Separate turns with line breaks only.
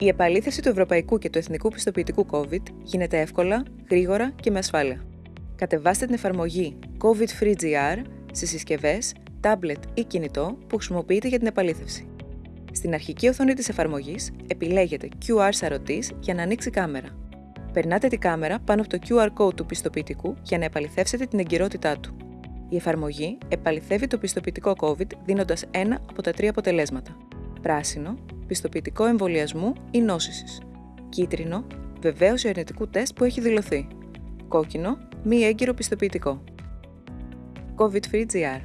Η επαλήθευση του ευρωπαϊκού και του εθνικού πιστοποιητικού COVID γίνεται εύκολα, γρήγορα και με ασφάλεια. Κατεβάστε την εφαρμογή COVID Free GR στις συσκευές, tablet ή κινητό που χρησιμοποιείτε για την επαλήθευση. Στην αρχική οθόνη της εφαρμογής επιλέγετε QR σαρωτής για να ανοίξει κάμερα. Περνάτε τη κάμερα πάνω από το QR code του πιστοποιητικού για να επαληθεύσετε την εγκυρότητά του. Η εφαρμογή επαληθεύει το πιστοποιητικό COVID δίνοντας ένα από τα τρία αποτελέσματα. Πράσινο, πιστοποιητικό εμβολιασμού ή νόσησης. Κίτρινο, βεβαίωση αρνητικού τεστ που έχει δηλωθεί. Κόκκινο, μη έγκυρο πιστοποιητικό. COVID Free GR